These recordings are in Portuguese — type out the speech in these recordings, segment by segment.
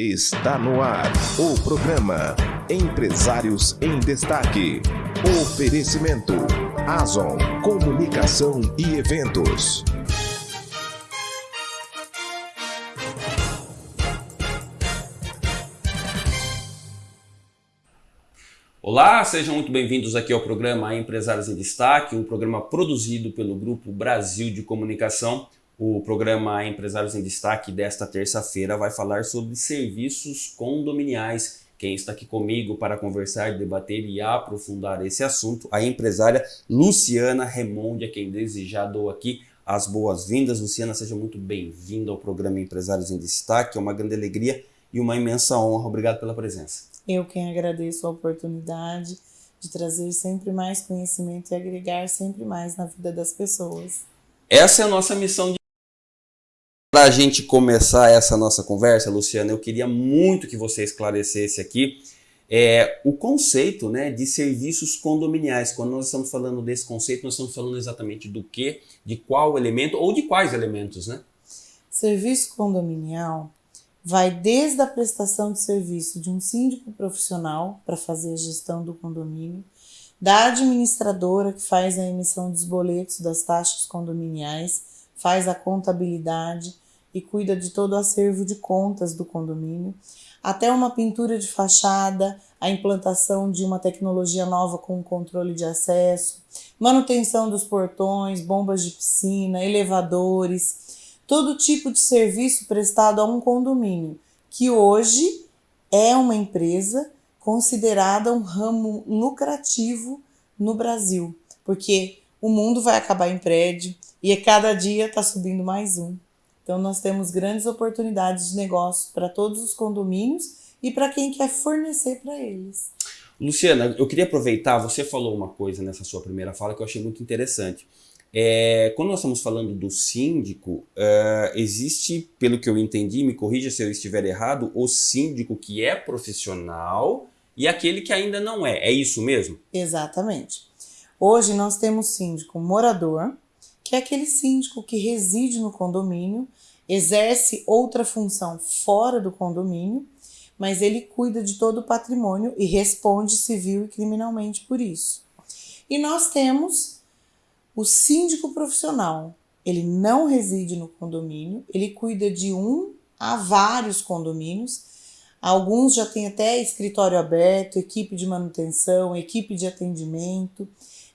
Está no ar o programa Empresários em Destaque. Oferecimento Azon Comunicação e Eventos. Olá, sejam muito bem-vindos aqui ao programa Empresários em Destaque, um programa produzido pelo Grupo Brasil de Comunicação o programa Empresários em Destaque desta terça-feira vai falar sobre serviços condominiais. Quem está aqui comigo para conversar, debater e aprofundar esse assunto, a empresária Luciana Remonde, a quem desejar dou aqui as boas-vindas. Luciana, seja muito bem-vinda ao programa Empresários em Destaque. É uma grande alegria e uma imensa honra. Obrigado pela presença. Eu quem agradeço a oportunidade de trazer sempre mais conhecimento e agregar sempre mais na vida das pessoas. Essa é a nossa missão de para a gente começar essa nossa conversa, Luciana, eu queria muito que você esclarecesse aqui é, o conceito né, de serviços condominiais. Quando nós estamos falando desse conceito, nós estamos falando exatamente do que, de qual elemento ou de quais elementos, né? Serviço condominial vai desde a prestação de serviço de um síndico profissional para fazer a gestão do condomínio, da administradora que faz a emissão dos boletos das taxas condominiais, faz a contabilidade e cuida de todo o acervo de contas do condomínio, até uma pintura de fachada, a implantação de uma tecnologia nova com controle de acesso, manutenção dos portões, bombas de piscina, elevadores, todo tipo de serviço prestado a um condomínio, que hoje é uma empresa considerada um ramo lucrativo no Brasil, porque o mundo vai acabar em prédio e a cada dia está subindo mais um. Então nós temos grandes oportunidades de negócio para todos os condomínios e para quem quer fornecer para eles. Luciana, eu queria aproveitar, você falou uma coisa nessa sua primeira fala que eu achei muito interessante. É, quando nós estamos falando do síndico, uh, existe, pelo que eu entendi, me corrija se eu estiver errado, o síndico que é profissional e aquele que ainda não é. É isso mesmo? Exatamente. Hoje nós temos síndico morador, que é aquele síndico que reside no condomínio, exerce outra função fora do condomínio, mas ele cuida de todo o patrimônio e responde civil e criminalmente por isso. E nós temos o síndico profissional. Ele não reside no condomínio, ele cuida de um a vários condomínios. Alguns já têm até escritório aberto, equipe de manutenção, equipe de atendimento.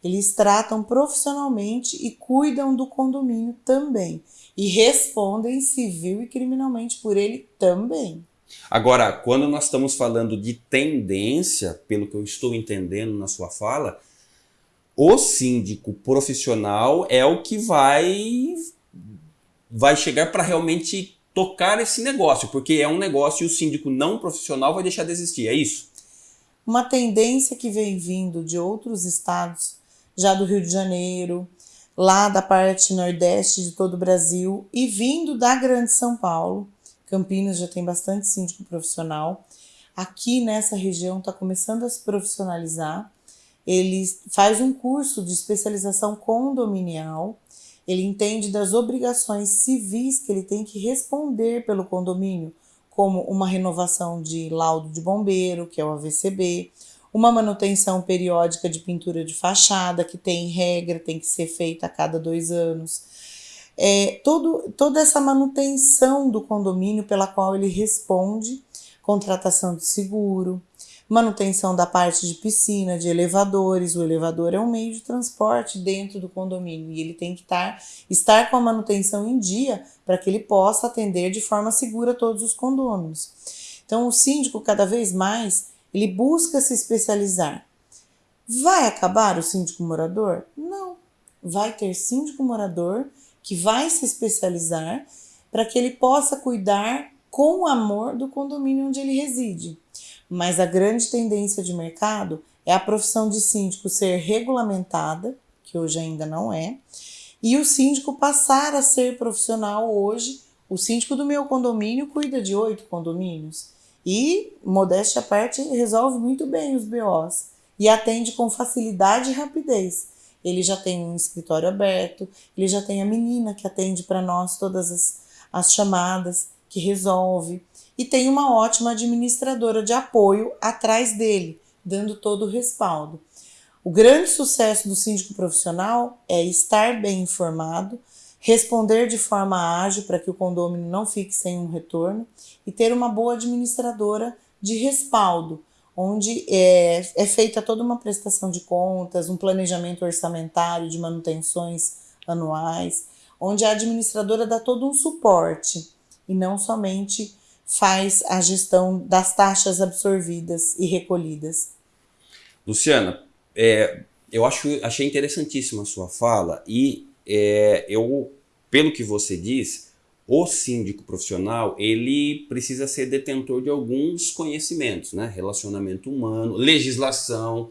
Eles tratam profissionalmente e cuidam do condomínio também. E respondem civil e criminalmente por ele também. Agora, quando nós estamos falando de tendência, pelo que eu estou entendendo na sua fala, o síndico profissional é o que vai vai chegar para realmente tocar esse negócio, porque é um negócio e o síndico não profissional vai deixar de existir, é isso? Uma tendência que vem vindo de outros estados já do Rio de Janeiro, lá da parte nordeste de todo o Brasil e vindo da Grande São Paulo. Campinas já tem bastante síndico profissional. Aqui nessa região está começando a se profissionalizar. Ele faz um curso de especialização condominial. Ele entende das obrigações civis que ele tem que responder pelo condomínio, como uma renovação de laudo de bombeiro, que é o AVCB, uma manutenção periódica de pintura de fachada, que tem regra, tem que ser feita a cada dois anos. É, todo, toda essa manutenção do condomínio pela qual ele responde, contratação de seguro, manutenção da parte de piscina, de elevadores. O elevador é um meio de transporte dentro do condomínio e ele tem que estar, estar com a manutenção em dia para que ele possa atender de forma segura todos os condôminos. Então, o síndico, cada vez mais, ele busca se especializar. Vai acabar o síndico morador? Não. Vai ter síndico morador que vai se especializar para que ele possa cuidar com amor do condomínio onde ele reside. Mas a grande tendência de mercado é a profissão de síndico ser regulamentada, que hoje ainda não é, e o síndico passar a ser profissional hoje. O síndico do meu condomínio cuida de oito condomínios. E, modéstia à parte, resolve muito bem os BOs e atende com facilidade e rapidez. Ele já tem um escritório aberto, ele já tem a menina que atende para nós todas as, as chamadas, que resolve. e tem uma ótima administradora de apoio atrás dele, dando todo o respaldo. O grande sucesso do síndico profissional é estar bem informado, responder de forma ágil para que o condomínio não fique sem um retorno e ter uma boa administradora de respaldo, onde é, é feita toda uma prestação de contas, um planejamento orçamentário de manutenções anuais, onde a administradora dá todo um suporte e não somente faz a gestão das taxas absorvidas e recolhidas. Luciana, é, eu acho, achei interessantíssima a sua fala e é, eu, pelo que você diz, o síndico profissional ele precisa ser detentor de alguns conhecimentos, né? Relacionamento humano, legislação.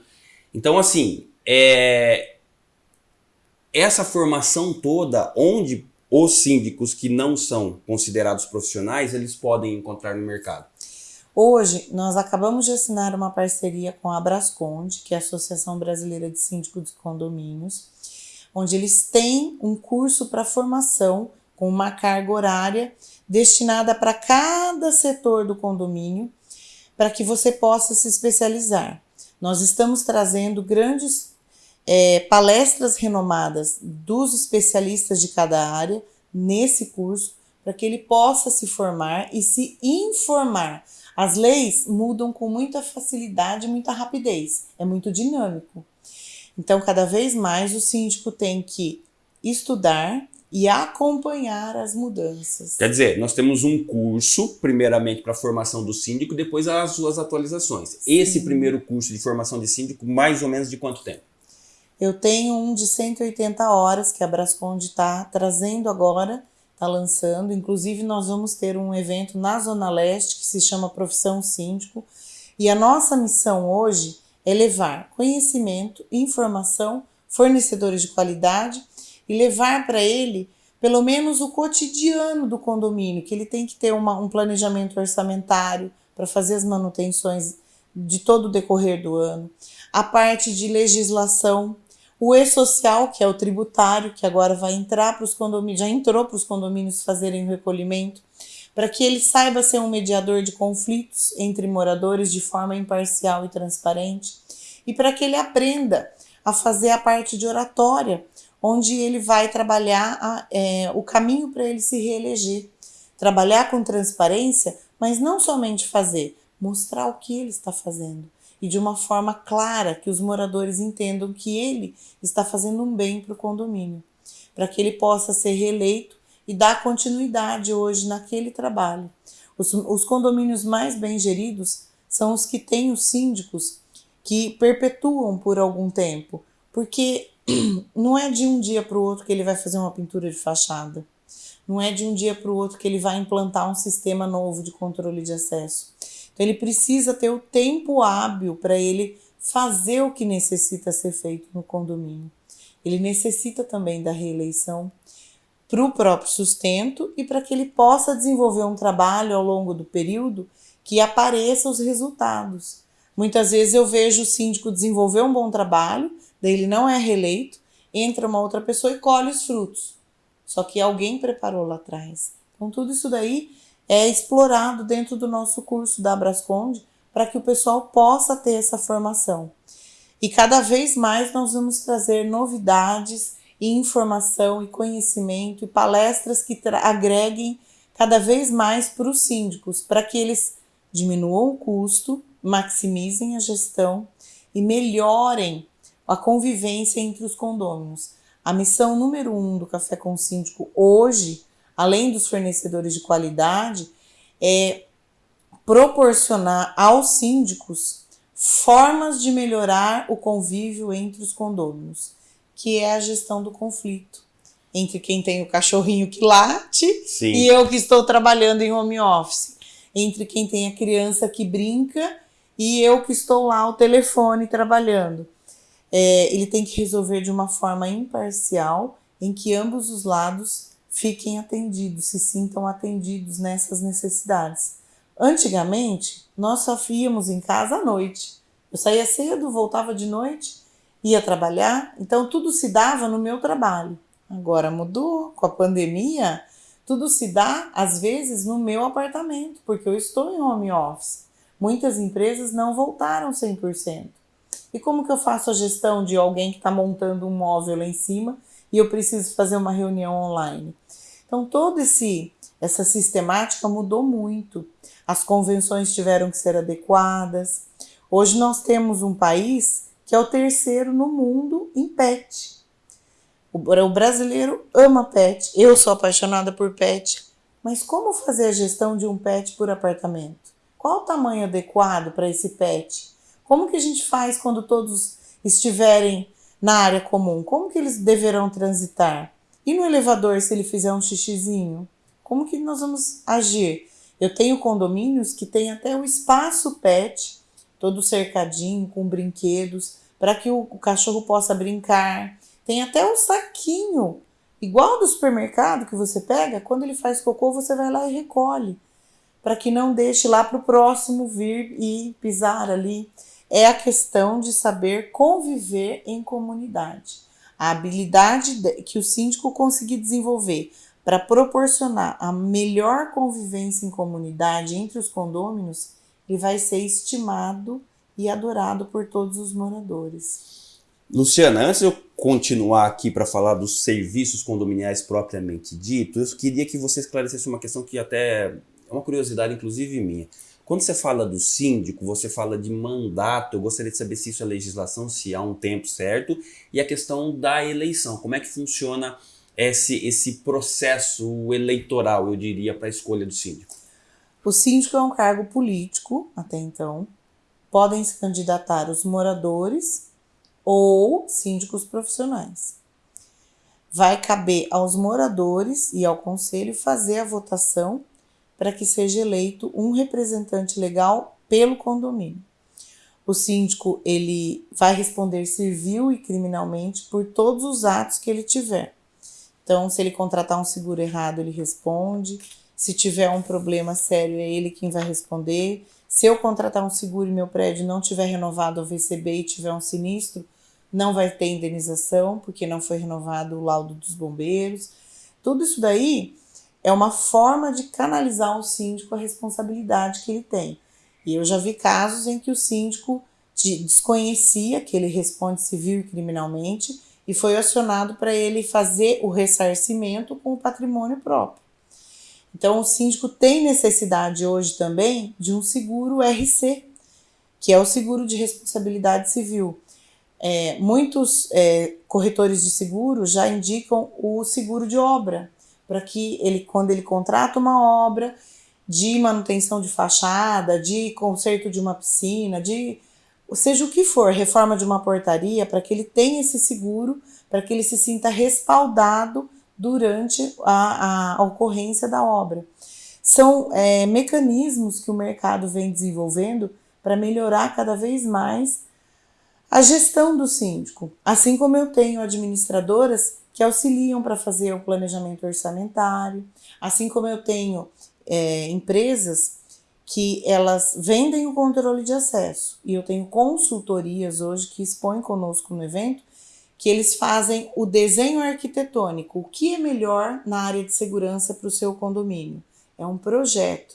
Então, assim, é, essa formação toda, onde os síndicos que não são considerados profissionais, eles podem encontrar no mercado? Hoje, nós acabamos de assinar uma parceria com a Brasconde, que é a Associação Brasileira de Síndicos de Condomínios, onde eles têm um curso para formação com uma carga horária destinada para cada setor do condomínio, para que você possa se especializar. Nós estamos trazendo grandes é, palestras renomadas dos especialistas de cada área nesse curso, para que ele possa se formar e se informar. As leis mudam com muita facilidade muita rapidez, é muito dinâmico. Então, cada vez mais o síndico tem que estudar e acompanhar as mudanças. Quer dizer, nós temos um curso, primeiramente para a formação do síndico, depois as suas atualizações. Sim. Esse primeiro curso de formação de síndico, mais ou menos de quanto tempo? Eu tenho um de 180 horas que a Brasconde está trazendo agora, está lançando. Inclusive, nós vamos ter um evento na Zona Leste que se chama Profissão Síndico. E a nossa missão hoje é levar conhecimento, informação, fornecedores de qualidade e levar para ele pelo menos o cotidiano do condomínio, que ele tem que ter uma, um planejamento orçamentário para fazer as manutenções de todo o decorrer do ano, a parte de legislação o e-social, que é o tributário, que agora vai entrar para os condomínios, já entrou para os condomínios fazerem o recolhimento, para que ele saiba ser um mediador de conflitos entre moradores de forma imparcial e transparente, e para que ele aprenda a fazer a parte de oratória, onde ele vai trabalhar a, é, o caminho para ele se reeleger. Trabalhar com transparência, mas não somente fazer, mostrar o que ele está fazendo. E de uma forma clara que os moradores entendam que ele está fazendo um bem para o condomínio, para que ele possa ser reeleito e dar continuidade hoje naquele trabalho. Os, os condomínios mais bem geridos são os que têm os síndicos que perpetuam por algum tempo, porque não é de um dia para o outro que ele vai fazer uma pintura de fachada. Não é de um dia para o outro que ele vai implantar um sistema novo de controle de acesso. Então ele precisa ter o tempo hábil para ele fazer o que necessita ser feito no condomínio. Ele necessita também da reeleição para o próprio sustento e para que ele possa desenvolver um trabalho ao longo do período que apareça os resultados. Muitas vezes eu vejo o síndico desenvolver um bom trabalho, daí ele não é reeleito, entra uma outra pessoa e colhe os frutos. Só que alguém preparou lá atrás. Então tudo isso daí é explorado dentro do nosso curso da Brasconde para que o pessoal possa ter essa formação. E cada vez mais nós vamos trazer novidades e informação e conhecimento e palestras que agreguem cada vez mais para os síndicos, para que eles diminuam o custo, maximizem a gestão e melhorem a convivência entre os condôminos. A missão número um do Café com Síndico hoje além dos fornecedores de qualidade, é proporcionar aos síndicos formas de melhorar o convívio entre os condôminos, que é a gestão do conflito entre quem tem o cachorrinho que late Sim. e eu que estou trabalhando em home office, entre quem tem a criança que brinca e eu que estou lá ao telefone trabalhando. É, ele tem que resolver de uma forma imparcial, em que ambos os lados fiquem atendidos, se sintam atendidos nessas necessidades. Antigamente, nós só íamos em casa à noite. Eu saía cedo, voltava de noite, ia trabalhar, então tudo se dava no meu trabalho. Agora mudou com a pandemia, Tudo se dá, às vezes, no meu apartamento, porque eu estou em home office. Muitas empresas não voltaram 100%. E como que eu faço a gestão de alguém que está montando um móvel lá em cima e eu preciso fazer uma reunião online? Então, todo esse essa sistemática mudou muito. As convenções tiveram que ser adequadas. Hoje nós temos um país que é o terceiro no mundo em pet. O brasileiro ama pet. Eu sou apaixonada por pet. Mas como fazer a gestão de um pet por apartamento? Qual o tamanho adequado para esse pet? Como que a gente faz quando todos estiverem na área comum? Como que eles deverão transitar? E no elevador, se ele fizer um xixizinho? Como que nós vamos agir? Eu tenho condomínios que tem até o espaço pet, todo cercadinho, com brinquedos, para que o, o cachorro possa brincar. Tem até um saquinho, igual do supermercado que você pega, quando ele faz cocô, você vai lá e recolhe, para que não deixe lá para o próximo vir e pisar ali. É a questão de saber conviver em comunidade. A habilidade que o síndico conseguir desenvolver para proporcionar a melhor convivência em comunidade entre os condôminos, ele vai ser estimado e adorado por todos os moradores. Luciana, antes de eu continuar aqui para falar dos serviços condominiais propriamente ditos, eu queria que você esclarecesse uma questão que até é uma curiosidade, inclusive minha. Quando você fala do síndico, você fala de mandato, eu gostaria de saber se isso é legislação, se há um tempo certo, e a questão da eleição, como é que funciona esse, esse processo eleitoral, eu diria, para a escolha do síndico? O síndico é um cargo político, até então. Podem se candidatar os moradores ou síndicos profissionais. Vai caber aos moradores e ao conselho fazer a votação para que seja eleito um representante legal pelo condomínio. O síndico ele vai responder civil e criminalmente por todos os atos que ele tiver. Então, se ele contratar um seguro errado, ele responde. Se tiver um problema sério, é ele quem vai responder. Se eu contratar um seguro e meu prédio não tiver renovado ao VCB e tiver um sinistro, não vai ter indenização, porque não foi renovado o laudo dos bombeiros. Tudo isso daí é uma forma de canalizar o síndico a responsabilidade que ele tem. E eu já vi casos em que o síndico desconhecia que ele responde civil e criminalmente e foi acionado para ele fazer o ressarcimento com o patrimônio próprio. Então, o síndico tem necessidade hoje também de um seguro RC, que é o seguro de responsabilidade civil. É, muitos é, corretores de seguro já indicam o seguro de obra, para que ele, quando ele contrata uma obra de manutenção de fachada, de conserto de uma piscina, de seja o que for, reforma de uma portaria, para que ele tenha esse seguro, para que ele se sinta respaldado durante a, a ocorrência da obra. São é, mecanismos que o mercado vem desenvolvendo para melhorar cada vez mais a gestão do síndico. Assim como eu tenho administradoras que auxiliam para fazer o planejamento orçamentário, assim como eu tenho é, empresas que elas vendem o controle de acesso. E eu tenho consultorias hoje que expõem conosco no evento que eles fazem o desenho arquitetônico. O que é melhor na área de segurança para o seu condomínio? É um projeto.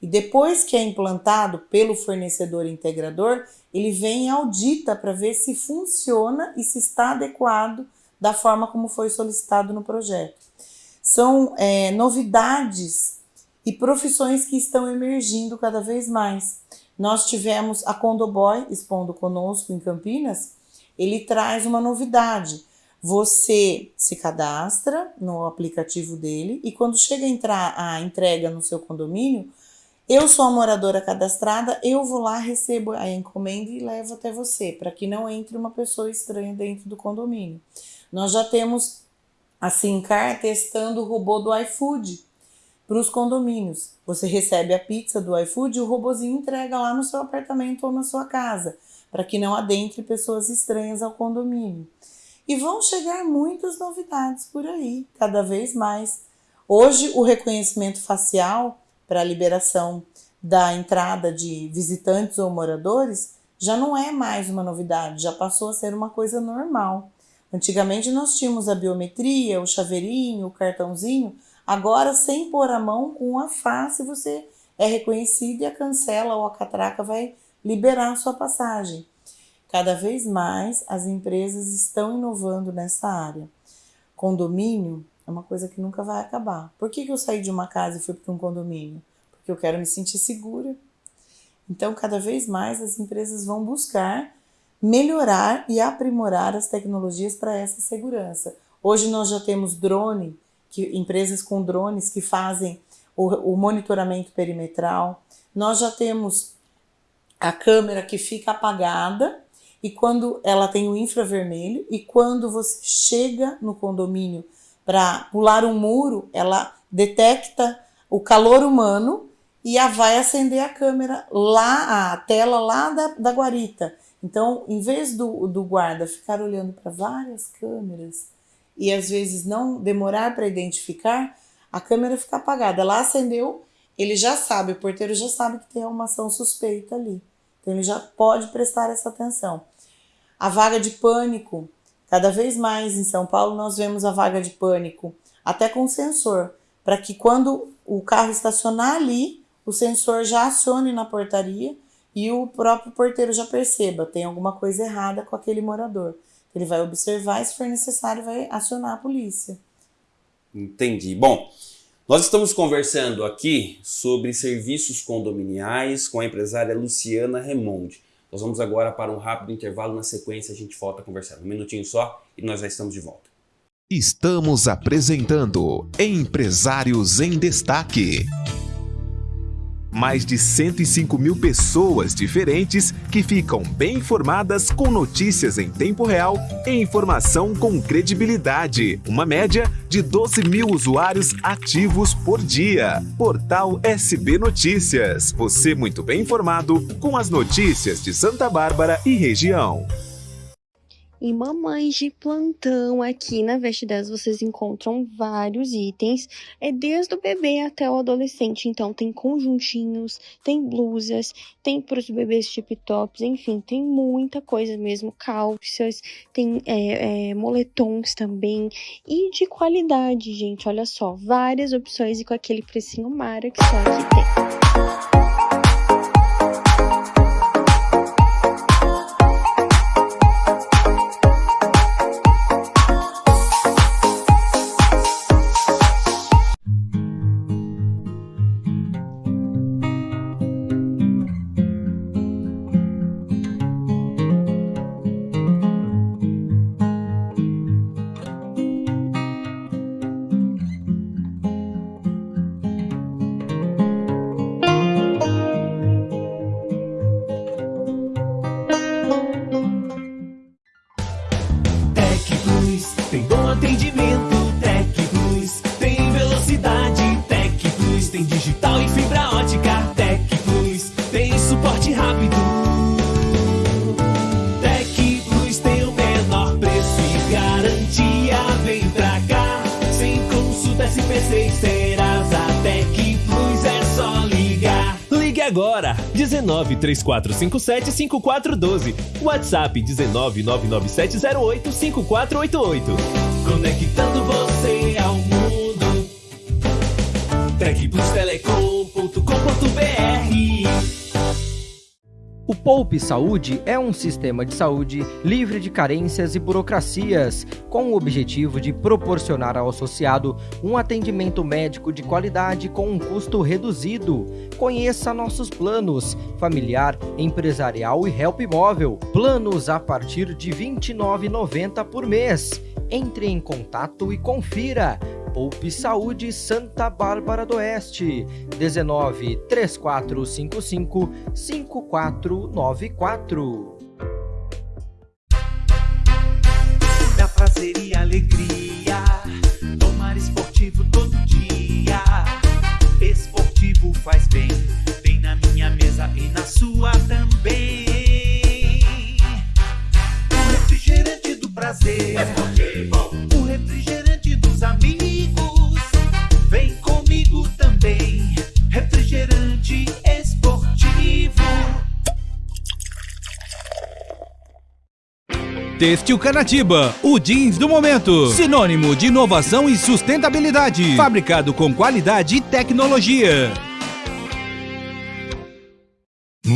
E depois que é implantado pelo fornecedor integrador, ele vem e audita para ver se funciona e se está adequado da forma como foi solicitado no projeto. São é, novidades e profissões que estão emergindo cada vez mais. Nós tivemos a Condoboy expondo conosco em Campinas, ele traz uma novidade. Você se cadastra no aplicativo dele e quando chega a entrar a entrega no seu condomínio, eu sou a moradora cadastrada, eu vou lá, recebo a encomenda e levo até você, para que não entre uma pessoa estranha dentro do condomínio. Nós já temos a Simcar testando o robô do iFood para os condomínios. Você recebe a pizza do iFood e o robozinho entrega lá no seu apartamento ou na sua casa, para que não adentre pessoas estranhas ao condomínio. E vão chegar muitas novidades por aí, cada vez mais. Hoje, o reconhecimento facial para a liberação da entrada de visitantes ou moradores já não é mais uma novidade, já passou a ser uma coisa normal. Antigamente nós tínhamos a biometria, o chaveirinho, o cartãozinho, Agora, sem pôr a mão, com a face você é reconhecido e a cancela ou a catraca vai liberar sua passagem. Cada vez mais as empresas estão inovando nessa área. Condomínio é uma coisa que nunca vai acabar. Por que, que eu saí de uma casa e fui para um condomínio? Porque eu quero me sentir segura. Então, cada vez mais as empresas vão buscar melhorar e aprimorar as tecnologias para essa segurança. Hoje nós já temos drone, que, empresas com drones que fazem o, o monitoramento perimetral. Nós já temos a câmera que fica apagada e quando ela tem o infravermelho e quando você chega no condomínio para pular um muro, ela detecta o calor humano e a vai acender a câmera lá, a tela lá da, da guarita. Então, em vez do, do guarda ficar olhando para várias câmeras e às vezes não demorar para identificar, a câmera fica apagada. Ela acendeu, ele já sabe, o porteiro já sabe que tem uma ação suspeita ali. Então ele já pode prestar essa atenção. A vaga de pânico, cada vez mais em São Paulo nós vemos a vaga de pânico, até com sensor, para que quando o carro estacionar ali, o sensor já acione na portaria e o próprio porteiro já perceba, tem alguma coisa errada com aquele morador. Ele vai observar e, se for necessário, vai acionar a polícia. Entendi. Bom, nós estamos conversando aqui sobre serviços condominiais com a empresária Luciana Remonde. Nós vamos agora para um rápido intervalo, na sequência a gente volta a conversar. Um minutinho só e nós já estamos de volta. Estamos apresentando Empresários em Destaque mais de 105 mil pessoas diferentes que ficam bem informadas com notícias em tempo real e informação com credibilidade. Uma média de 12 mil usuários ativos por dia. Portal SB Notícias. Você muito bem informado com as notícias de Santa Bárbara e região. E mamães de plantão aqui na Veste 10 vocês encontram vários itens, é desde o bebê até o adolescente. Então tem conjuntinhos, tem blusas, tem para os bebês tip tops, enfim, tem muita coisa mesmo, calças, tem é, é, moletons também e de qualidade, gente. Olha só, várias opções e com aquele precinho mara que só aqui tem. 19 3457 5412. WhatsApp 19 99708 5488. Conectando você Poupe Saúde é um sistema de saúde livre de carências e burocracias, com o objetivo de proporcionar ao associado um atendimento médico de qualidade com um custo reduzido. Conheça nossos planos: familiar, empresarial e help móvel. Planos a partir de R$ 29,90 por mês. Entre em contato e confira. Poupe Saúde Santa Bárbara do Oeste, 19 3455 5494. Da prazer e alegria, tomar esportivo todo dia. Esportivo faz bem, bem na minha mesa e na sua também. O refrigerante do prazer, esportivo. Têxtil Canatiba, o jeans do momento. Sinônimo de inovação e sustentabilidade. Fabricado com qualidade e tecnologia.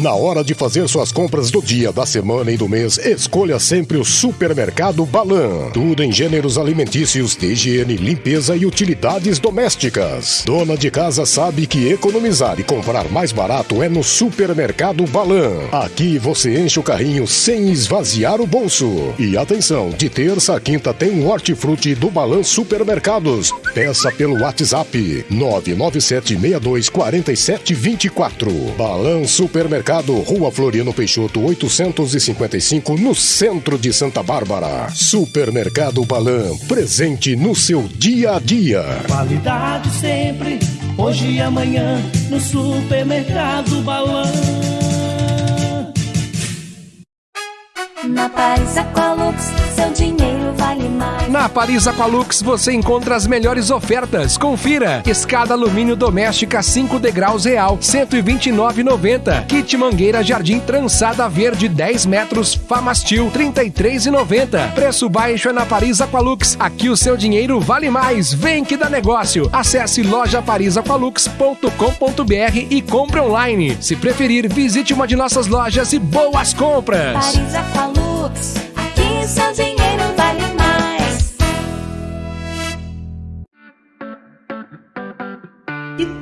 Na hora de fazer suas compras do dia, da semana e do mês, escolha sempre o Supermercado Balan. Tudo em gêneros alimentícios, de higiene, limpeza e utilidades domésticas. Dona de casa sabe que economizar e comprar mais barato é no Supermercado Balan. Aqui você enche o carrinho sem esvaziar o bolso. E atenção, de terça a quinta tem um hortifruti do Balan Supermercados. Peça pelo WhatsApp 997624724. Balan Supermercado Mercado, Rua Floriano Peixoto, 855, no centro de Santa Bárbara. Supermercado Balan, presente no seu dia a dia. Qualidade sempre, hoje e amanhã, no Supermercado Balan. Na Paris Aqualux, seu dinheiro. Na Paris Aqualux você encontra as melhores ofertas. Confira: escada alumínio doméstica 5 degraus real, 129,90. Kit mangueira jardim trançada verde 10 metros, Famastil 33,90. Preço baixo é na Paris Aqualux. Aqui o seu dinheiro vale mais. Vem que dá negócio. Acesse lojaparisaqualux.com.br e compre online. Se preferir, visite uma de nossas lojas e boas compras. Paris Aqualux, aqui dinheiro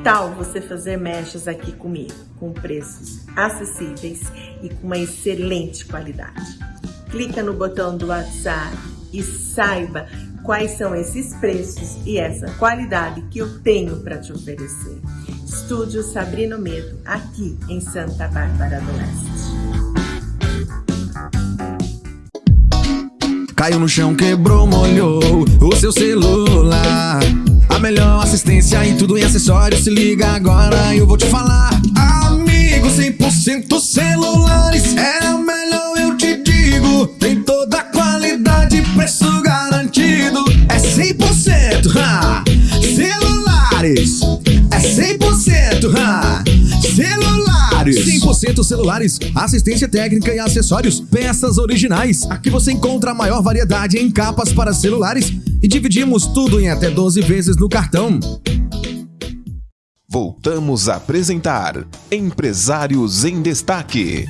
tal você fazer mechas aqui comigo, com preços acessíveis e com uma excelente qualidade? Clica no botão do WhatsApp e saiba quais são esses preços e essa qualidade que eu tenho para te oferecer. Estúdio Sabrino Medo, aqui em Santa Bárbara do Oeste. Caiu no chão, quebrou, molhou o seu celular. Melhor assistência em tudo em acessórios. Se liga agora, eu vou te falar. Amigo, 100% celulares. É o melhor, eu te digo. Tem 100% celulares, assistência técnica e acessórios, peças originais. Aqui você encontra a maior variedade em capas para celulares e dividimos tudo em até 12 vezes no cartão. Voltamos a apresentar Empresários em Destaque.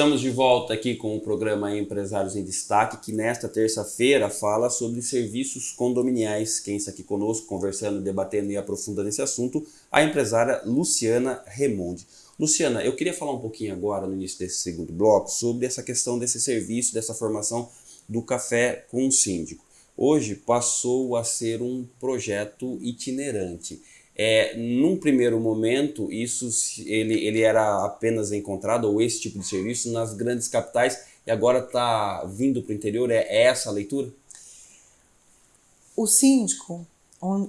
Estamos de volta aqui com o programa Empresários em Destaque, que nesta terça-feira fala sobre serviços condominiais. Quem está aqui conosco, conversando, debatendo e aprofundando esse assunto, a empresária Luciana Remonde. Luciana, eu queria falar um pouquinho agora, no início desse segundo bloco, sobre essa questão desse serviço, dessa formação do café com o síndico. Hoje passou a ser um projeto itinerante. É, num primeiro momento, isso ele, ele era apenas encontrado, ou esse tipo de serviço, nas grandes capitais, e agora está vindo para o interior. É, é essa a leitura? O síndico,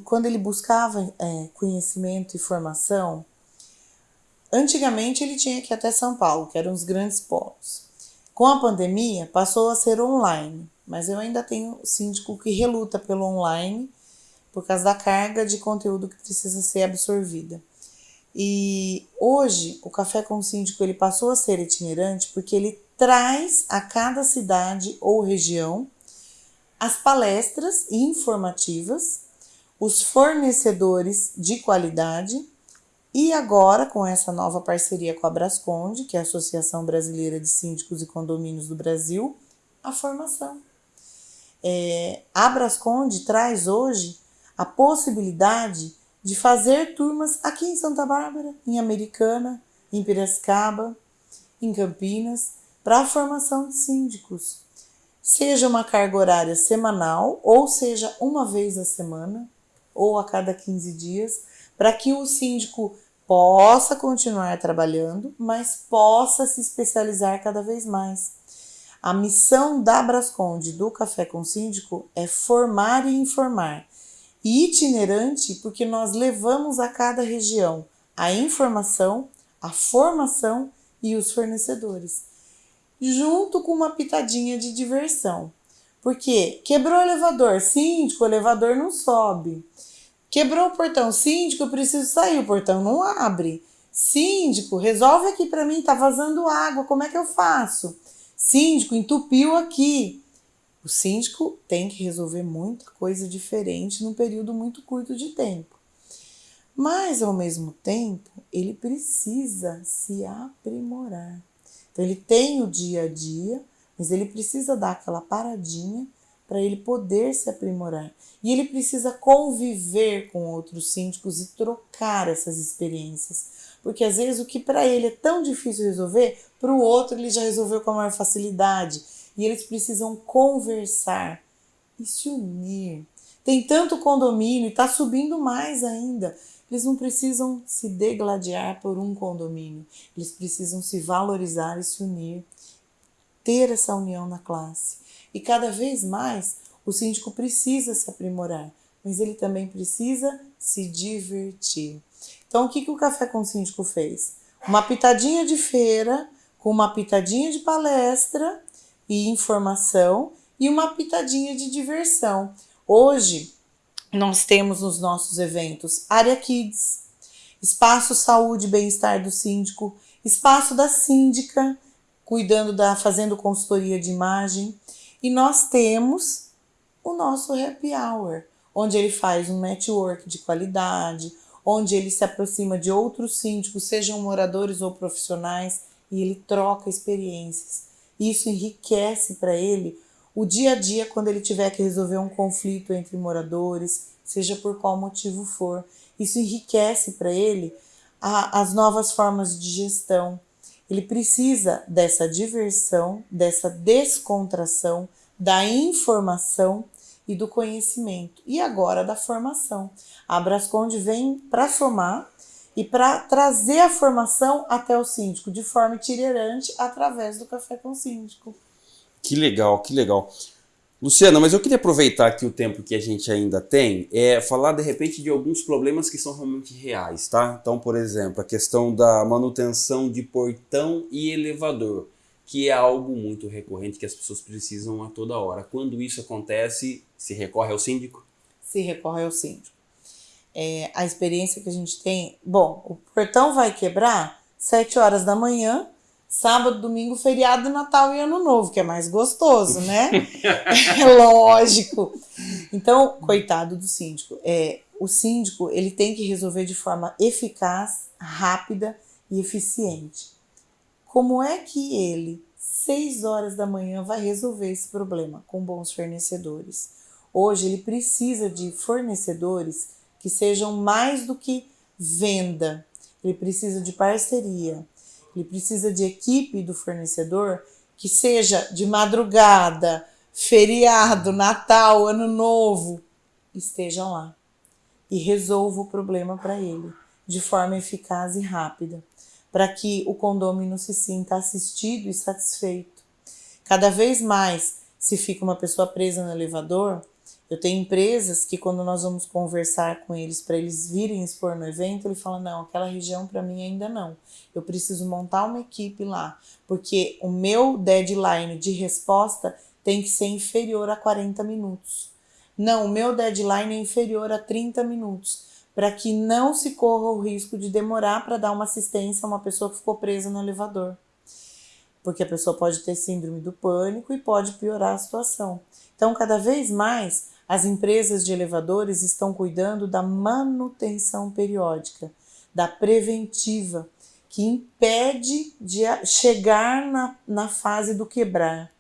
quando ele buscava é, conhecimento e formação, antigamente ele tinha que ir até São Paulo, que eram os grandes polos. Com a pandemia, passou a ser online, mas eu ainda tenho síndico que reluta pelo online por causa da carga de conteúdo que precisa ser absorvida. E hoje o Café com o Síndico ele passou a ser itinerante porque ele traz a cada cidade ou região as palestras informativas, os fornecedores de qualidade e agora com essa nova parceria com a Brasconde, que é a Associação Brasileira de Síndicos e Condomínios do Brasil, a formação. É, a Brasconde traz hoje a possibilidade de fazer turmas aqui em Santa Bárbara, em Americana, em Piracicaba, em Campinas, para a formação de síndicos. Seja uma carga horária semanal, ou seja uma vez a semana, ou a cada 15 dias, para que o síndico possa continuar trabalhando, mas possa se especializar cada vez mais. A missão da Brasconde do Café com Síndico é formar e informar e itinerante porque nós levamos a cada região a informação, a formação e os fornecedores, junto com uma pitadinha de diversão. Porque quebrou o elevador, síndico, o elevador não sobe. Quebrou o portão, síndico, eu preciso sair, o portão não abre. Síndico, resolve aqui para mim, tá vazando água, como é que eu faço? Síndico, entupiu aqui. O síndico tem que resolver muita coisa diferente num período muito curto de tempo. Mas, ao mesmo tempo, ele precisa se aprimorar. Então, ele tem o dia a dia, mas ele precisa dar aquela paradinha para ele poder se aprimorar. E ele precisa conviver com outros síndicos e trocar essas experiências. Porque às vezes o que para ele é tão difícil resolver, para o outro ele já resolveu com a maior facilidade. E eles precisam conversar e se unir. Tem tanto condomínio e está subindo mais ainda. Eles não precisam se degladiar por um condomínio. Eles precisam se valorizar e se unir, ter essa união na classe. E cada vez mais o síndico precisa se aprimorar, mas ele também precisa se divertir. Então, o que, que o Café com o Síndico fez? Uma pitadinha de feira, com uma pitadinha de palestra e informação, e uma pitadinha de diversão. Hoje, nós temos nos nossos eventos área kids, espaço saúde e bem-estar do síndico, espaço da síndica, cuidando da fazendo consultoria de imagem, e nós temos o nosso happy hour, onde ele faz um network de qualidade, onde ele se aproxima de outros síndicos, sejam moradores ou profissionais, e ele troca experiências. Isso enriquece para ele o dia a dia quando ele tiver que resolver um conflito entre moradores, seja por qual motivo for. Isso enriquece para ele a, as novas formas de gestão. Ele precisa dessa diversão, dessa descontração, da informação e do conhecimento. E agora da formação. A Brasconde vem para somar e para trazer a formação até o síndico de forma itinerante através do Café com o Síndico. Que legal, que legal. Luciana, mas eu queria aproveitar aqui o tempo que a gente ainda tem, é falar de repente de alguns problemas que são realmente reais, tá? Então, por exemplo, a questão da manutenção de portão e elevador, que é algo muito recorrente que as pessoas precisam a toda hora. Quando isso acontece, se recorre ao síndico? Se recorre ao síndico. É, a experiência que a gente tem, bom, o portão vai quebrar 7 horas da manhã, sábado, domingo, feriado, Natal e Ano Novo, que é mais gostoso, né? é lógico. Então, coitado do síndico. É, o síndico ele tem que resolver de forma eficaz, rápida e eficiente. Como é que ele, 6 horas da manhã, vai resolver esse problema com bons fornecedores? Hoje ele precisa de fornecedores que sejam mais do que venda. Ele precisa de parceria, ele precisa de equipe do fornecedor que seja de madrugada, feriado, Natal, Ano Novo, estejam lá e resolva o problema para ele de forma eficaz e rápida, para que o condômino se sinta assistido e satisfeito. Cada vez mais, se fica uma pessoa presa no elevador, eu tenho empresas que quando nós vamos conversar com eles para eles virem expor no evento, ele fala: "Não, aquela região para mim ainda não. Eu preciso montar uma equipe lá, porque o meu deadline de resposta tem que ser inferior a 40 minutos. Não, o meu deadline é inferior a 30 minutos, para que não se corra o risco de demorar para dar uma assistência a uma pessoa que ficou presa no elevador. Porque a pessoa pode ter síndrome do pânico e pode piorar a situação. Então, cada vez mais, as empresas de elevadores estão cuidando da manutenção periódica, da preventiva, que impede de chegar na, na fase do quebrar.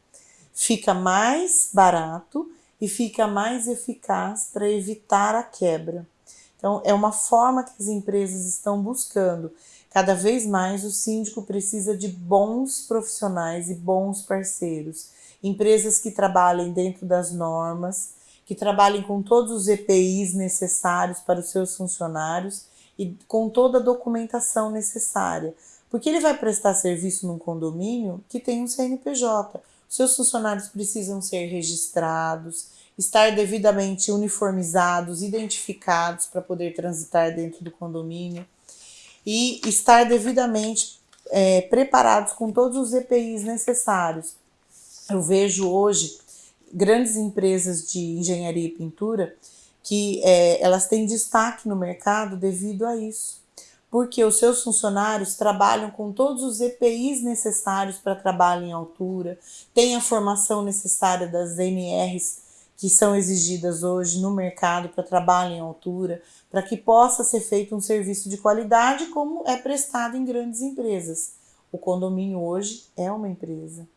Fica mais barato e fica mais eficaz para evitar a quebra. Então, é uma forma que as empresas estão buscando. Cada vez mais o síndico precisa de bons profissionais e bons parceiros. Empresas que trabalhem dentro das normas, que trabalhem com todos os EPIs necessários para os seus funcionários e com toda a documentação necessária. Porque ele vai prestar serviço num condomínio que tem um CNPJ. Seus funcionários precisam ser registrados, estar devidamente uniformizados, identificados para poder transitar dentro do condomínio e estar devidamente é, preparados com todos os EPIs necessários. Eu vejo hoje grandes empresas de engenharia e pintura que é, elas têm destaque no mercado devido a isso. porque os seus funcionários trabalham com todos os EPIs necessários para trabalho em altura, têm a formação necessária das NRs que são exigidas hoje no mercado para trabalho em altura, para que possa ser feito um serviço de qualidade como é prestado em grandes empresas. O condomínio hoje é uma empresa.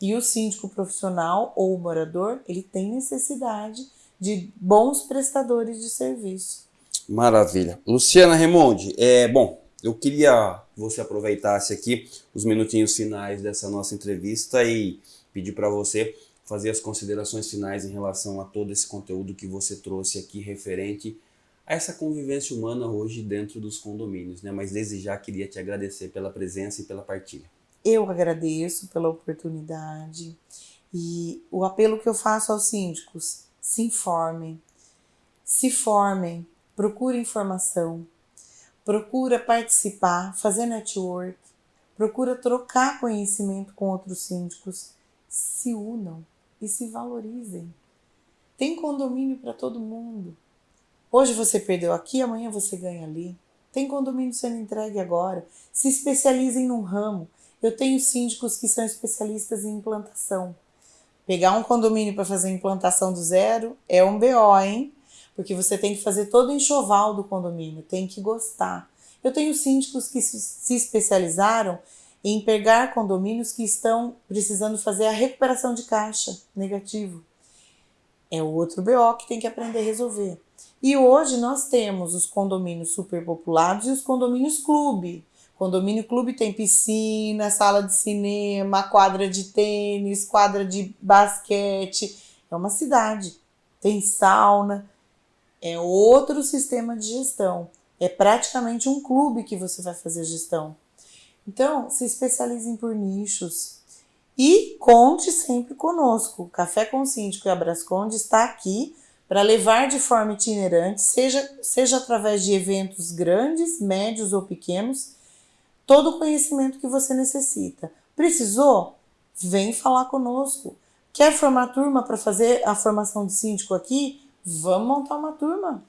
E o síndico profissional ou o morador, ele tem necessidade de bons prestadores de serviço. Maravilha. Luciana Remonde, é, bom, eu queria que você aproveitasse aqui os minutinhos finais dessa nossa entrevista e pedir para você fazer as considerações finais em relação a todo esse conteúdo que você trouxe aqui referente a essa convivência humana hoje dentro dos condomínios, né? Mas desde já queria te agradecer pela presença e pela partilha. Eu agradeço pela oportunidade e o apelo que eu faço aos síndicos: se informem, se formem, procure informação, procura participar, fazer network, procura trocar conhecimento com outros síndicos, se unam e se valorizem. Tem condomínio para todo mundo. Hoje você perdeu aqui, amanhã você ganha ali. Tem condomínio sendo entregue agora. Se especializem num ramo. Eu tenho síndicos que são especialistas em implantação. Pegar um condomínio para fazer implantação do zero é um BO, hein? Porque você tem que fazer todo o enxoval do condomínio, tem que gostar. Eu tenho síndicos que se especializaram em pegar condomínios que estão precisando fazer a recuperação de caixa negativo. É o outro BO que tem que aprender a resolver. E hoje nós temos os condomínios superpopulados e os condomínios clube. Condomínio clube tem piscina, sala de cinema, quadra de tênis, quadra de basquete. É uma cidade. Tem sauna. É outro sistema de gestão. É praticamente um clube que você vai fazer gestão. Então, se especializem por nichos. E conte sempre conosco. Café com Síndico e Abrasconde está aqui para levar de forma itinerante, seja, seja através de eventos grandes, médios ou pequenos, todo o conhecimento que você necessita. Precisou? Vem falar conosco. Quer formar turma para fazer a formação de síndico aqui? Vamos montar uma turma.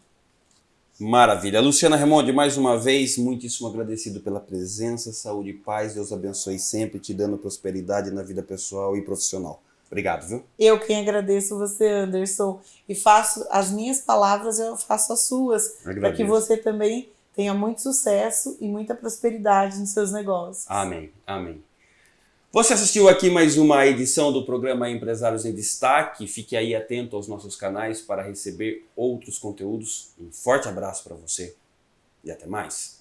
Maravilha. Luciana Remonde, mais uma vez, muitíssimo agradecido pela presença, saúde e paz. Deus abençoe sempre, te dando prosperidade na vida pessoal e profissional. Obrigado, viu? Eu quem agradeço você, Anderson, e faço as minhas palavras, eu faço as suas, para que você também tenha muito sucesso e muita prosperidade nos seus negócios. Amém, amém. Você assistiu aqui mais uma edição do programa Empresários em Destaque. Fique aí atento aos nossos canais para receber outros conteúdos. Um forte abraço para você e até mais.